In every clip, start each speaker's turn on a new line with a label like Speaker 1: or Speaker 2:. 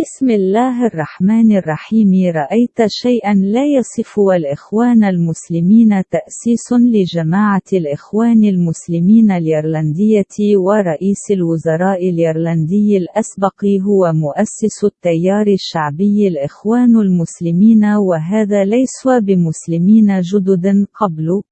Speaker 1: بسم الله الرحمن الرحيم رأيت شيئا لا يصف والإخوان المسلمين تأسيس لجماعة الإخوان المسلمين اليرلندية ورئيس الوزراء اليرلندي الأسبق هو مؤسس التيار الشعبي الإخوان المسلمين وهذا ليسوا بمسلمين جدد قبل.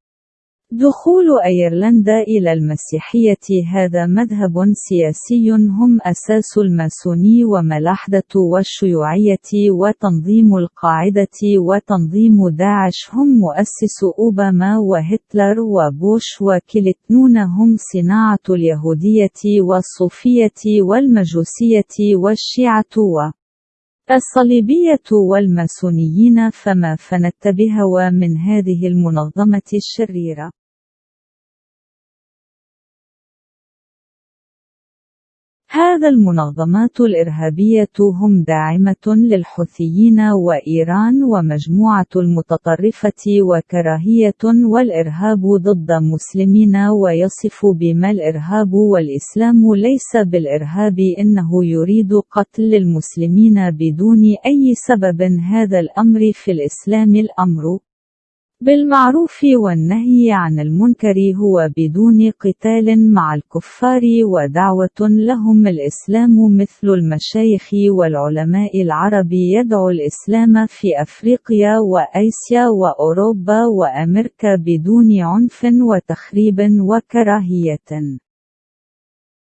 Speaker 1: دخول أيرلندا إلى المسيحية هذا مذهب سياسي هم أساس الماسوني وملاحدة والشيوعية وتنظيم القاعدة وتنظيم داعش. هم مؤسس أوباما وهتلر وبوش وكلتنون هم صناعة اليهودية والصوفية والمجوسية والشيعة و الصليبية والماسونيين. فما فنتبه من هذه المنظمة الشريرة. هذا المنظمات الإرهابية هم داعمة للحوثيين وإيران ومجموعة المتطرفة وكراهية والإرهاب ضد مسلمين ويصف بما الإرهاب والإسلام ليس بالإرهاب إنه يريد قتل المسلمين بدون أي سبب. هذا الأمر في الإسلام الأمر. بالمعروف والنهي عن المنكر هو بدون قتال مع الكفار ودعوة لهم الإسلام مثل المشايخ والعلماء العرب يدعو الإسلام في أفريقيا وآسيا وأوروبا وأمريكا بدون عنف وتخريب وكراهية.